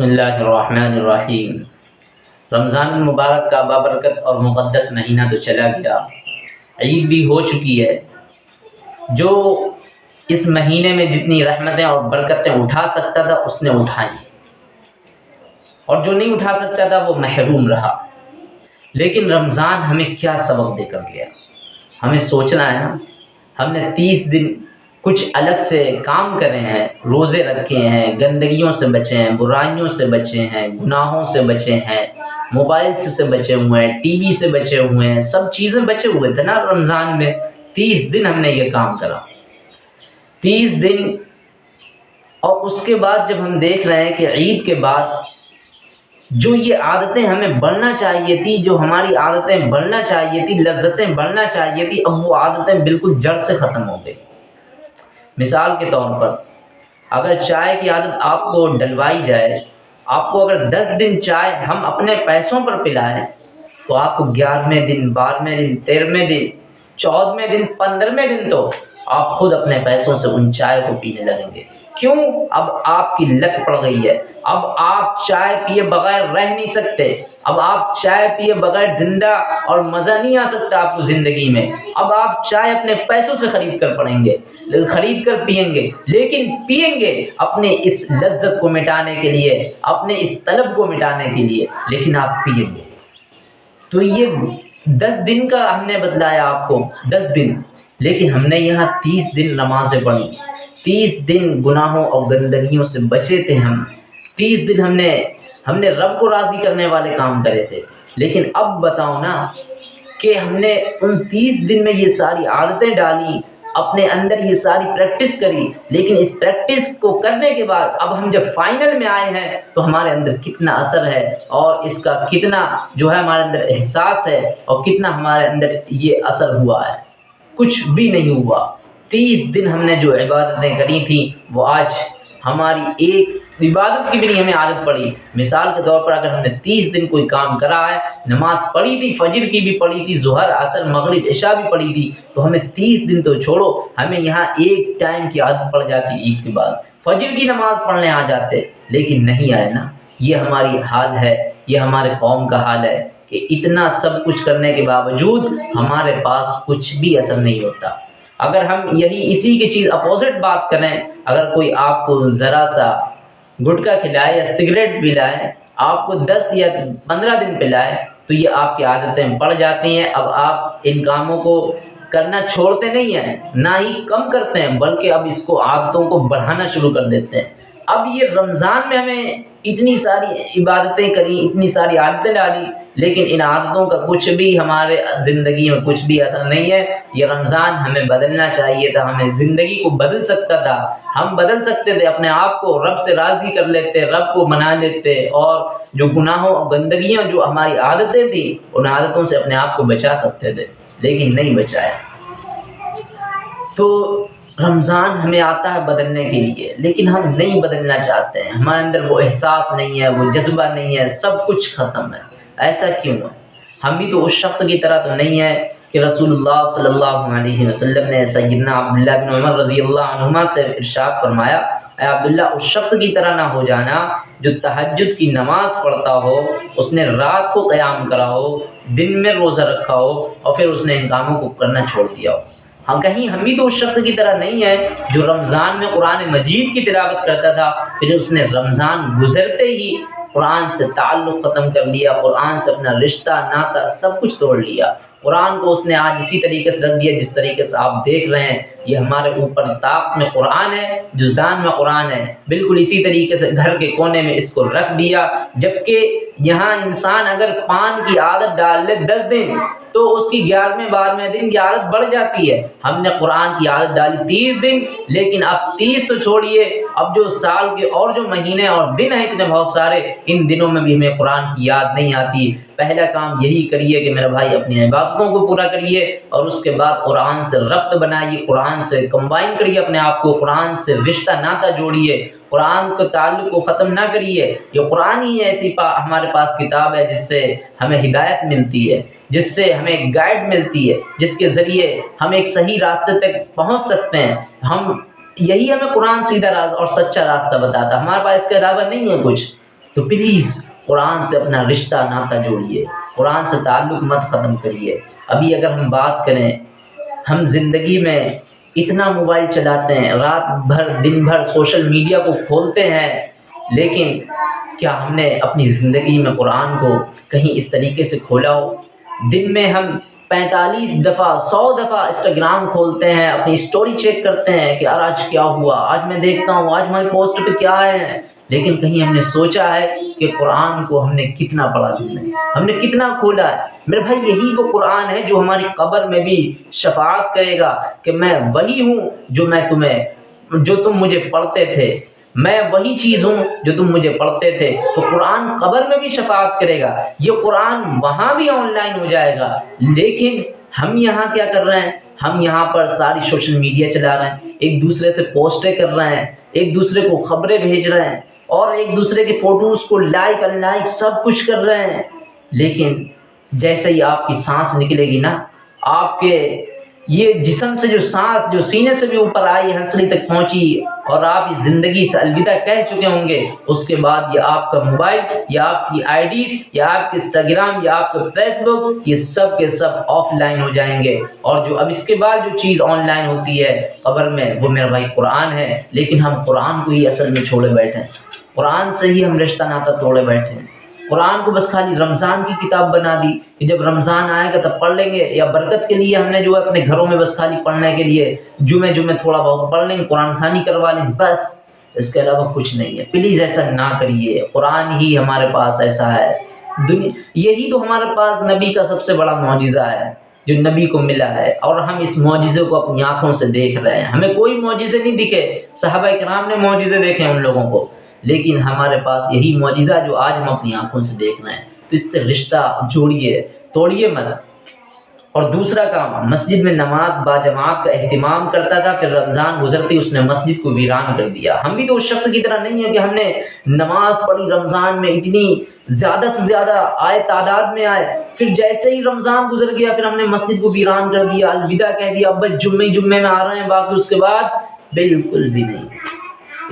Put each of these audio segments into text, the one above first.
बसमीम रमज़ान मुबारक का बाबरकत और मुक़दस महीना तो चला गया। ईद भी हो चुकी है। जो इस महीने में जितनी रहमतें और बरकतें उठा सकता था, उसने उठाई। और जो नहीं उठा सकता था, वो महरूम रहा। लेकिन रमज़ान हमें क्या सबक देकर गया? हमें सोचना है ना? हमने तीस दिन कुछ अलग से काम करे हैं, रोज़े रखे हैं, गंदगियों से बचे हैं, बुराइयों से बचे हैं, गुनाहों से बचे हैं मोबाइल से बचे हुए हैं, टीवी से बचे हुए हैं, सब चीज़ें बचे हुए थे ना रमज़ान में। तीस दिन हमने ये काम करा। तीस दिन, और उसके बाद जब हम देख रहे हैं कि ईद के बाद जो ये आदतें हमें बढ़ना चाहिए थी, जो हमारी आदतें बढ़ना चाहिए थी, लज्जतें बढ़ना चाहिए थी, अब वो आदतें बिल्कुल जड़ से ख़त्म हो गई। मिसाल के तौर पर, अगर चाय की आदत आपको डलवाई जाए, आपको अगर दस दिन चाय हम अपने पैसों पर पिलाएँ तो आपको ग्यारहवें दिन, बारहवें दिन, तेरहवें दिन, चौदहवें दिन, पंद्रहवें दिन तो आप खुद अपने पैसों से उन चाय को पीने लगेंगे। क्यों? अब आपकी लत पड़ गई है। अब आप चाय पिए बगैर रह नहीं सकते। अब आप चाय पिए बगैर ज़िंदा और मज़ा नहीं आ सकता आपको ज़िंदगी में। अब आप चाय अपने पैसों से ख़रीद कर पड़ेंगे। ख़रीद कर पियेंगे। लेकिन पियेंगे अपने इस लज्जत को मिटाने के लिए, अपने इस तलब को मिटाने के लिए, लेकिन आप पियेंगे। तो ये दस दिन का हमने बतलाया आपको। दस दिन। लेकिन हमने यहाँ तीस दिन नमाज़ें पढ़ी। तीस दिन गुनाहों और गंदगियों से बचे थे हम। तीस दिन हमने हमने रब को राज़ी करने वाले काम करे थे। लेकिन अब बताओ ना कि हमने उन तीस दिन में ये सारी आदतें डाली, अपने अंदर ये सारी प्रैक्टिस करी। लेकिन इस प्रैक्टिस को करने के बाद अब हम जब फाइनल में आए हैं तो हमारे अंदर कितना असर है और इसका कितना जो है हमारे अंदर एहसास है और कितना हमारे अंदर ये असर हुआ है। कुछ भी नहीं हुआ। तीस दिन हमने जो इबादतें करी थी, वो आज हमारी एक इबादत की भी नहीं, हमें आदत पड़ी। मिसाल के तौर पर अगर हमने तीस दिन कोई काम करा है, नमाज़ पढ़ी थी, फजर की भी पढ़ी थी, जहर, असर, मगरब, इशा भी पढ़ी थी तो हमें तीस दिन तो छोड़ो, हमें यहाँ एक टाइम की आदत पड़ जाती ईद के बाद। फजर की नमाज़ पढ़ने आ जाते, लेकिन नहीं आए ना। ये हमारी हाल है, ये हमारे कौम का हाल है। कि इतना सब कुछ करने के बावजूद हमारे पास कुछ भी असर नहीं होता। अगर हम यही इसी की चीज़ अपोजिट बात करें, अगर कोई आपको ज़रा सा गुटखा खिलाए या सिगरेट पिलाए, आपको दस या पंद्रह दिन पिलाए तो ये आपकी आदतें बढ़ जाती हैं। अब आप इन कामों को करना छोड़ते नहीं हैं, ना ही कम करते हैं, बल्कि अब इसको आदतों को बढ़ाना शुरू कर देते हैं। अब ये रमज़ान में हमें इतनी सारी इबादतें करी, इतनी सारी आदतें डाली लेकिन इन आदतों का कुछ भी हमारे ज़िंदगी में कुछ भी असर नहीं है, ये रमज़ान हमें बदलना चाहिए था, हमें ज़िंदगी को बदल सकता था। हम बदल सकते थे, अपने आप को रब से राज़ी कर लेते, रब को मना लेते, और जो गुनाहों और गंदगियाँ, जो हमारी आदतें थी, उन आदतों से अपने आप को बचा सकते थे, लेकिन नहीं बचाया। तो रमज़ान हमें आता है बदलने के लिए, लेकिन हम नहीं बदलना चाहते हैं। हमारे अंदर वो एहसास नहीं है, वो जज्बा नहीं है, सब कुछ ख़त्म है। ऐसा क्यों है? हम भी तो उस शख्स की तरह तो नहीं है कि रसूलुल्लाह सल्लल्लाहु अलैहि वसल्लम ने सैदना अब्दुल्ला बिन उमर रज़ी अल्लाह से इरशाद फरमाया अब्दुल्ला उस शख्स की तरह ना हो जाना जो तहजद की नमाज़ पढ़ता हो, उसने रात को क़याम करा हो, दिन में रोज़ा रखा हो और फिर उसने इन कामों को करना छोड़ दिया हो। हाँ कहीं हम भी तो उस शख्स की तरह नहीं है जो रमज़ान में कुरान मजीद की तिलावत करता था, फिर उसने रमज़ान गुजरते ही कुरान से ताल्लुक़ ख़त्म कर लिया, कुरान से अपना रिश्ता, नाता सब कुछ तोड़ लिया। कुरान को उसने आज इसी तरीके से रख दिया जिस तरीके से आप देख रहे हैं। ये हमारे ऊपर ताप में कुरान है, जुजदान में कुरान है। बिल्कुल इसी तरीके से घर के कोने में इसको रख दिया, जबकि यहाँ इंसान अगर पान की आदत डाल ले दस दिन तो उसकी ग्यारहवें, बारहवें दिन की आदत बढ़ जाती है। हमने कुरान की आदत डाली तीस दिन, लेकिन अब तीस तो छोड़िए। अब जो साल के और जो महीने और दिन हैं इतने बहुत सारे, इन दिनों में भी हमें कुरान की याद नहीं आती। पहला काम यही करिए कि मेरा भाई अपनी इबादतों को पूरा करिए, और उसके बाद कुरान से रब्त बनाइए। कुरान से कंबाइन करिए अपने आप को कुरान से रिश्ता नाता जोड़िए कुरान के ताल्लुक को ख़त्म ना करिए। ये कुरान ही ऐसी पा, हमारे पास किताब है जिससे हमें हिदायत मिलती है जिससे हमें गाइड मिलती है जिसके ज़रिए हम एक सही रास्ते तक पहुँच सकते हैं। हम यही हमें कुरान सीधा रास्ता और सच्चा रास्ता बताता हमारे पास इसके अलावा नहीं है कुछ। तो प्लीज़ कुरान से अपना रिश्ता नाता जोड़िए। कुरान से ताल्लुक़ मत ख़त्म करिए। अभी अगर हम बात करें हम ज़िंदगी में इतना मोबाइल चलाते हैं, रात भर, दिन भर सोशल मीडिया को खोलते हैं, लेकिन क्या हमने अपनी ज़िंदगी में कुरान को कहीं इस तरीके से खोला हो? दिन में हम पैंतालीस दफ़ा, सौ दफ़ा इंस्टाग्राम खोलते हैं, अपनी स्टोरी चेक करते हैं कि यार आज क्या हुआ? आज मैं देखता हूँ, आज हमारी पोस्ट पे क्या है? लेकिन कहीं हमने सोचा है कि कुरान को हमने कितना पढ़ा दिन में हमने कितना खोला है। मेरे भाई, यही वो कुरान है जो हमारी कब्र में भी शफात करेगा कि मैं वही हूँ जो मैं तुम्हें, जो तुम मुझे पढ़ते थे। मैं वही चीज़ हूँ जो तुम मुझे पढ़ते थे। तो कुरान कब्र में भी शफात करेगा। ये कुरान वहाँ भी ऑनलाइन हो जाएगा। लेकिन हम यहाँ क्या कर रहे हैं? हम यहाँ पर सारी सोशल मीडिया चला रहे हैं। एक दूसरे से पोस्टें कर रहे हैं। एक दूसरे को खबरें भेज रहे हैं। और एक दूसरे के फ़ोटोज़ को लाइक अनलाइक सब कुछ कर रहे हैं। लेकिन जैसे ही आपकी सांस निकलेगी ना, आपके ये जिसम से जो सांस, जो सीने से भी ऊपर आई, हंसली तक पहुँची और आप इस ज़िंदगी से अलविदा कह चुके होंगे, उसके बाद ये आपका मोबाइल, या आपकी आईडीज, या आपके इंस्टाग्राम, या आपका फेसबुक, ये सब के सब ऑफलाइन हो जाएँगे। और जो अब इसके बाद जो चीज़ ऑनलाइन होती है, खबर में, वो मेरा भाई कुरान है, लेकिन हम कुरान को ही असल में छोड़े बैठे हैं। कुरान से ही हम रिश्ता नाता तोड़े बैठे हैं। कुरान को बस खाली रमज़ान की किताब बना दी कि जब रमज़ान आएगा तब पढ़ लेंगे, या बरकत के लिए हमने जो है अपने घरों में बस खाली पढ़ने के लिए जुमे जुमे थोड़ा बहुत पढ़ लेंगे, कुरान खानी करवा लें, बस। इसके अलावा कुछ नहीं है। प्लीज़ ऐसा ना करिए। कुरान ही हमारे पास ऐसा है। दुनिया, यही तो हमारे पास नबी का सबसे बड़ा मुआजिज़ा है, जो नबी को मिला है। और हम इस मुआजिज़े को अपनी आँखों से देख रहे हैं। हमें कोई मुआजिज़े नहीं दिखे। साहबा कराम ने मुआजिज़े देखे उन लोगों को। लेकिन हमारे पास यही मुआजिज़ा जो आज हम अपनी आँखों से देख रहे हैं। तो इससे रिश्ता जोड़िए, तोड़िए मत। और दूसरा काम, मस्जिद में नमाज़ बाजमात का अहतमाम करता था, फिर रमज़ान गुजरते उसने मस्जिद को वीरान कर दिया। हम भी तो उस शख्स की तरह नहीं है कि हमने नमाज़ पढ़ी रमज़ान में इतनी ज़्यादा से ज़्यादा आए, तादाद में आए, फिर जैसे ही रमज़ान गुजर गया, फिर हमने मस्जिद को वीरान कर दिया, अलविदा कह दिया, अब जुम्मे जुम्मे में आ रहे हैं, बाकी उसके बाद बिल्कुल भी नहीं।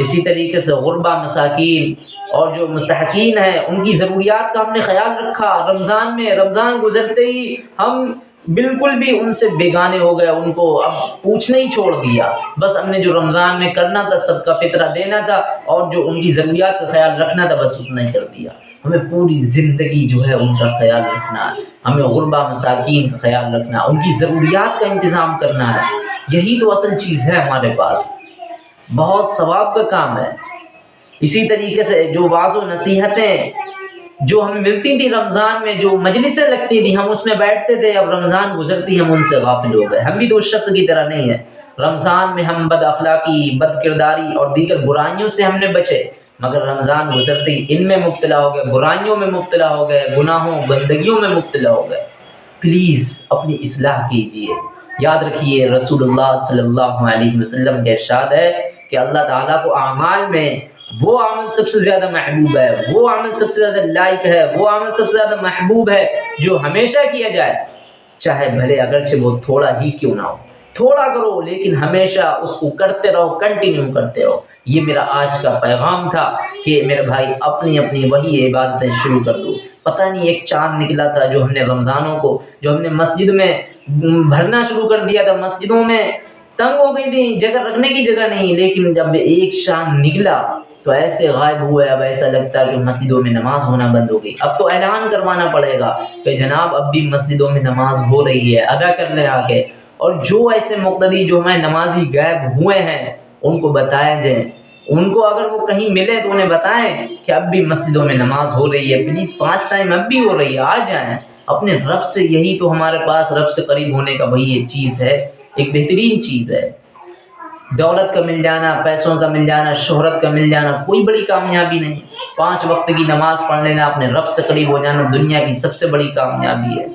इसी तरीके से गुरबा मसाकिन और जो मुस्तकिन हैं, उनकी ज़रूरियात का हमने ख्याल रखा। रमज़ान में, रमज़ान गुजरते ही हम बिल्कुल भी उनसे बेगाने हो गए, उनको अब पूछने ही छोड़ दिया। बस हमने जो रमज़ान में करना था, सबका फितरा देना था और जो उनकी ज़रूरियात का ख्याल रखना था, बस उतना ही कर दिया। हमें पूरी ज़िंदगी जो है, उनका ख्याल रखना है। हमें गुरबा मसाकिन का ख्याल रखना उनकी ज़रूरियात का इंतज़ाम करना है। यही तो असल चीज़ है हमारे पास। बहुत सवाब का काम है। इसी तरीके से जो वाजो नसीहतें जो हमें मिलती थी रमज़ान में, जो मजलिसें लगती थी, हम उसमें बैठते थे, अब रमज़ान गुजरती, हम उनसे गाफिल हो गए। हम भी तो उस शख्स की तरह नहीं है। रमज़ान में हम बद अखलाकी, बद किरदारी और दीगर बुराइयों से हमने बचे, मगर रमज़ान गुजरती, इनमें मुबतला हो गए, बुराइयों में मुबतला हो गए, गुनाहों, गंदगियों में मुबतला हो गए। प्लीज़ अपनी असलाह कीजिए। याद रखिए, रसूलुल्लाह सल्लल्लाहु अलैहि वसल्लम के इरशाद है कि अल्लाह ताला को अमाल में वो अमल सबसे ज़्यादा महबूब है, वो अमल सबसे ज़्यादा लाइक है, वो अमल सबसे ज़्यादा महबूब है जो हमेशा किया जाए। चाहे भले अगरचे वो थोड़ा ही क्यों ना हो, थोड़ा करो, लेकिन हमेशा उसको करते रहो कंटिन्यू करते रहो। ये मेरा आज का पैगाम था कि मेरे भाई अपनी अपनी वही इबादतें शुरू कर दो। पता नहीं, एक चाँद निकला था जो हमने रमज़ानों को, जो हमने मस्जिद में भरना शुरू कर दिया था, मस्जिदों में तंग हो गई थी, जगह रखने की जगह नहीं, लेकिन जब एक शान निकला तो ऐसे गायब हुए, अब ऐसा लगता है कि मस्जिदों में नमाज़ होना बंद हो गई। अब तो ऐलान करवाना पड़ेगा कि जनाब, अब भी मस्जिदों में नमाज़ हो रही है, अदा कर ले आके और जो ऐसे मुख्तदी जो हमारे नमाजी गायब हुए हैं, उनको बताया जाए उनको अगर वो कहीं मिले तो उन्हें बताएँ कि अब भी मस्जिदों में नमाज़ हो रही है प्लीज़ पाँच टाइम अब भी हो रही है, आ जाएँ। अपने रब से यही तो हमारे पास, रब से करीब होने का वही ये चीज़ है। एक बेहतरीन चीज़ है। दौलत का मिल जाना, पैसों का मिल जाना, शोहरत का मिल जाना, कोई बड़ी कामयाबी नहीं। पाँच वक्त की नमाज़ पढ़ लेना, अपने रब से करीब हो जाना दुनिया की सबसे बड़ी कामयाबी है।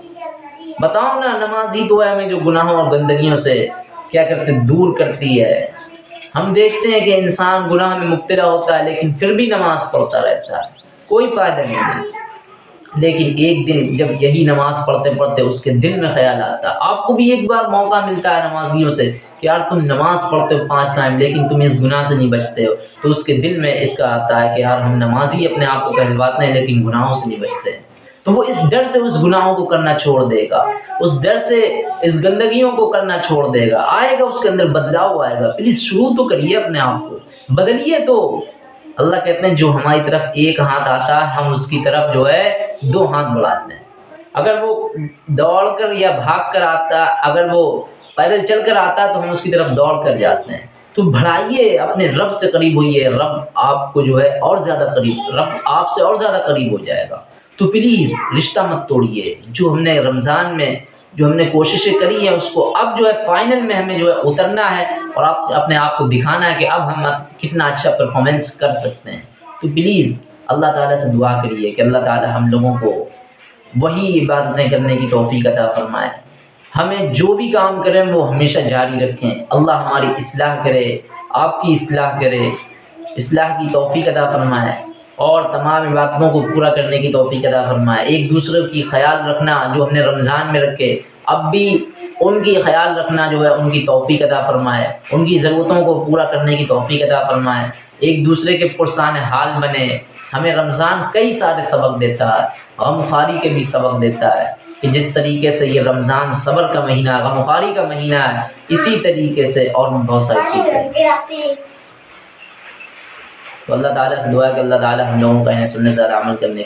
बताओ ना, नमाज़ ही तो है हमें जो गुनाहों और गंदगियों से क्या करते, दूर करती है। हम देखते हैं कि इंसान गुनाह में मुबतला होता है, लेकिन फिर भी नमाज़ पढ़ता रहता है। कोई फ़ायदा नहीं लेकिन एक दिन जब यही नमाज़ पढ़ते पढ़ते उसके दिल में ख्याल आता, आपको भी एक बार मौका मिलता है नमाजियों से कि यार तुम नमाज़ पढ़ते हो पाँच टाइम लेकिन तुम इस गुनाह से नहीं बचते हो। तो उसके दिल में इसका आता है कि यार हम नमाजी अपने आप को कहलवाते हैं, लेकिन गुनाहों से नहीं बचते। हैं तो वो इस डर से उस गुनाहों को करना छोड़ देगा, उस डर से इस गंदगियों को करना छोड़ देगा। आएगा उसके अंदर, बदलाव आएगा। प्लीज़ शुरू तो करिए अपने आप को। बदलिए तो। अल्लाह कहते हैं, जो हमारी तरफ़ एक हाथ आता है, हम उसकी तरफ़ जो है दो हाथ बढ़ाते हैं। अगर वो दौड़ कर या भाग कर आता, अगर वो पैदल चल कर आता तो हम उसकी तरफ़ दौड़ कर जाते हैं। तो बढ़ाइए, अपने रब से करीब होइए। रब आपको जो है और ज़्यादा करीब, रब आपसे और ज़्यादा करीब हो जाएगा। तो प्लीज़ रिश्ता मत तोड़िए। जो हमने रमज़ान में, जो हमने कोशिशें करी हैं, उसको अब जो है फाइनल में हमें जो है उतरना है और आप, अपने आप को दिखाना है कि अब हम कितना अच्छा परफॉर्मेंस कर सकते हैं। तो प्लीज़ अल्लाह ताला से दुआ करिए कि अल्लाह ताला हम लोगों को वही इबादतें करने की तोफ़ी अता फ़रमाए। हमें जो भी काम करें, वो हमेशा जारी रखें। अल्लाह हमारी इसलाह करे, आपकी इसलाह करे, इसलाह की तोफ़ी अता फ़रमाए और तमाम इबादतों को पूरा करने की तोफ़ी अदा फरमाए। एक दूसरे की ख्याल रखना जो हमने रमज़ान में रखे, अब भी उनकी ख्याल रखना जो है, उनकी तोफ़ी अदा फरमाए। उनकी ज़रूरतों को पूरा करने की तोफ़ी अदा फरमाए। एक दूसरे के पुरसान हाल बने। हमें रमज़ान कई सारे सबक देता है गमखारी के भी सबक देता है कि जिस तरीके से ये रमज़ान सबर का महीना है गमखारी का महीना है इसी तरीके से और बहुत सारी चीज़ें तो अल्लाह ताला से दुआ कि अल्लाह ताला हम लोगों का इन्हें सुनने से अमल करने की